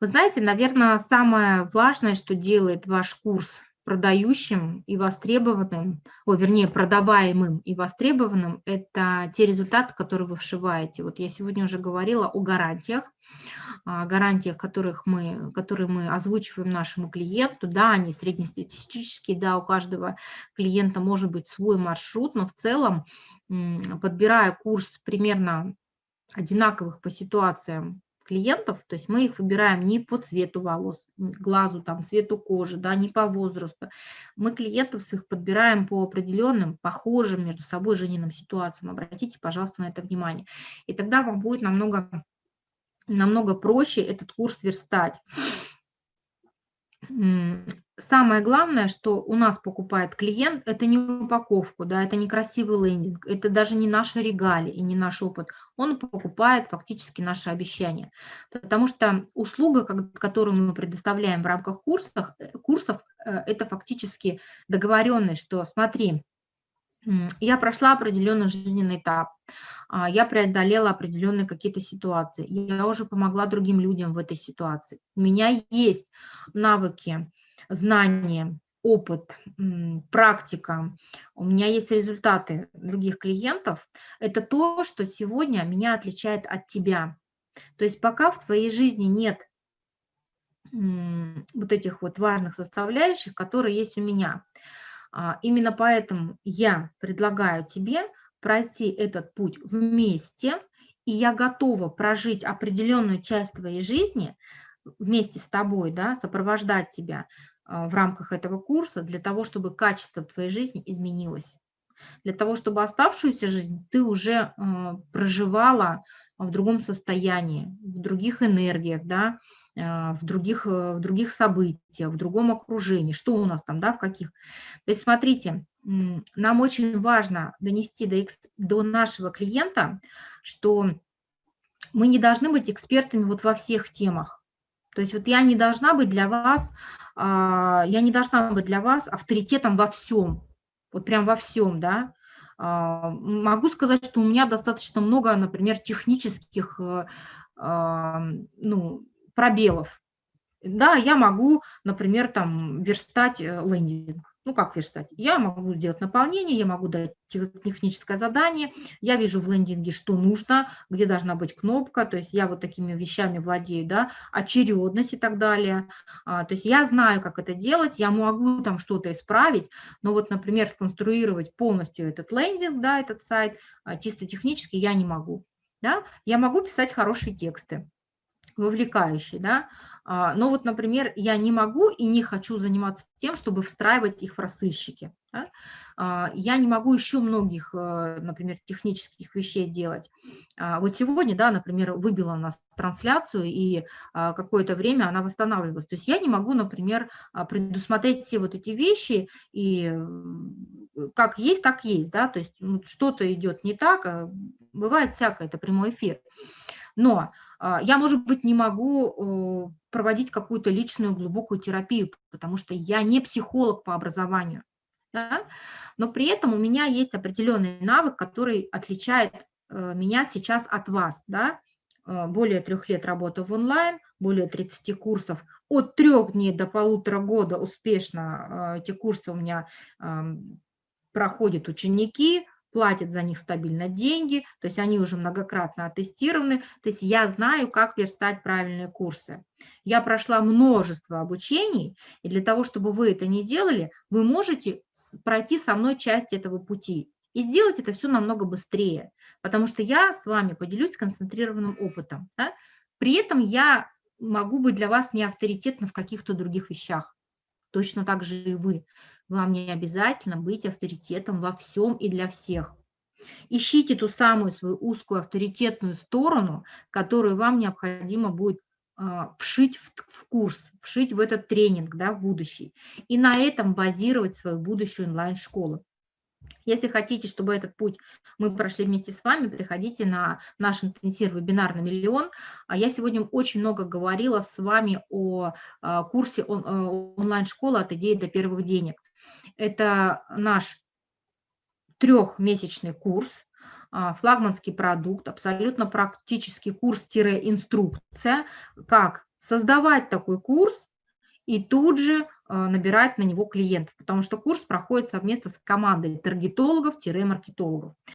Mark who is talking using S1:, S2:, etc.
S1: Вы знаете, наверное, самое важное, что делает ваш курс продающим и востребованным, о, вернее, продаваемым и востребованным, это те результаты, которые вы вшиваете. Вот я сегодня уже говорила о гарантиях, гарантиях, которых мы, которые мы озвучиваем нашему клиенту. Да, они среднестатистические, да, у каждого клиента может быть свой маршрут, но в целом, подбирая курс примерно одинаковых по ситуациям клиентов, то есть мы их выбираем не по цвету волос, глазу, там, цвету кожи, да, не по возрасту. Мы клиентов своих подбираем по определенным, похожим между собой жизненным ситуациям. Обратите, пожалуйста, на это внимание. И тогда вам будет намного, намного проще этот курс верстать самое главное, что у нас покупает клиент, это не упаковку, да, это не красивый лендинг, это даже не наши регалии и не наш опыт. Он покупает фактически наши обещания. Потому что услуга, которую мы предоставляем в рамках курсов, э, курсов э, это фактически договоренность, что смотри, я прошла определенный жизненный этап, а, я преодолела определенные какие-то ситуации, я уже помогла другим людям в этой ситуации. У меня есть навыки, знания, опыт, практика, у меня есть результаты других клиентов, это то, что сегодня меня отличает от тебя. То есть пока в твоей жизни нет вот этих вот важных составляющих, которые есть у меня. А, именно поэтому я предлагаю тебе пройти этот путь вместе, и я готова прожить определенную часть твоей жизни вместе с тобой, да, сопровождать тебя а, в рамках этого курса для того, чтобы качество твоей жизни изменилось. Для того, чтобы оставшуюся жизнь ты уже а, проживала в другом состоянии, в других энергиях, да, а, в других, э, в других событиях, в другом окружении. Что у нас там, да, в каких. То есть смотрите, нам очень важно донести до, до нашего клиента, что мы не должны быть экспертами вот во всех темах. То есть вот я не должна быть для вас а, я не должна быть для вас авторитетом во всем, вот прям во всем, да. А, могу сказать, что у меня достаточно много, например, технических э, ну, пробелов. Да, я могу, например, там верстать э, лендинг, ну, как верстать? Я могу сделать наполнение, я могу дать техническое задание, я вижу в лендинге, что нужно, где должна быть кнопка, то есть я вот такими вещами владею, да, очередность и так далее. А, то есть я знаю, как это делать, я могу там что-то исправить, но вот, например, сконструировать полностью этот лендинг, да, этот сайт, а, чисто технически я не могу. Да? Я могу писать хорошие тексты, вовлекающие, да, а, но вот, например, я не могу и не хочу заниматься тем, чтобы встраивать их в рассылщики. Да? А, я не могу еще многих, э, например, технических вещей делать. А, вот сегодня, да, например, выбила у нас трансляцию, и какое-то время она восстанавливалась. То есть я не могу, например, предусмотреть все вот эти вещи, и как есть, так есть. Да? То есть ну, что-то идет не так, бывает всякое, это прямой эфир. Но я, может быть, не могу проводить какую-то личную глубокую терапию, потому что я не психолог по образованию. Да? Но при этом у меня есть определенный навык, который отличает э, меня сейчас от вас. Да? Э, более трех лет работы в онлайн, более 30 курсов, от трех дней до полутора года успешно э, эти курсы у меня эм, проходят ученики, платят за них стабильно деньги, то есть они уже многократно оттестированы, то есть я знаю, как верстать правильные курсы. Я прошла множество обучений, и для того, чтобы вы это не делали, вы можете пройти со мной часть этого пути и сделать это все намного быстрее, потому что я с вами поделюсь концентрированным опытом. Да? При этом я могу быть для вас не авторитетна в каких-то других вещах, точно так же и вы. Вам не обязательно быть авторитетом во всем и для всех. Ищите ту самую свою узкую авторитетную сторону, которую вам необходимо будет а, вшить в, в курс, вшить в этот тренинг да, в будущий. И на этом базировать свою будущую онлайн-школу. Если хотите, чтобы этот путь мы прошли вместе с вами, приходите на наш интенсив вебинар на миллион. А Я сегодня очень много говорила с вами о а, курсе э, онлайн-школы от идеи до первых денег. Это наш трехмесячный курс, а, флагманский продукт, абсолютно практический курс-инструкция, как создавать такой курс и тут же набирать на него клиентов, потому что курс проходит совместно с командой таргетологов-маркетологов.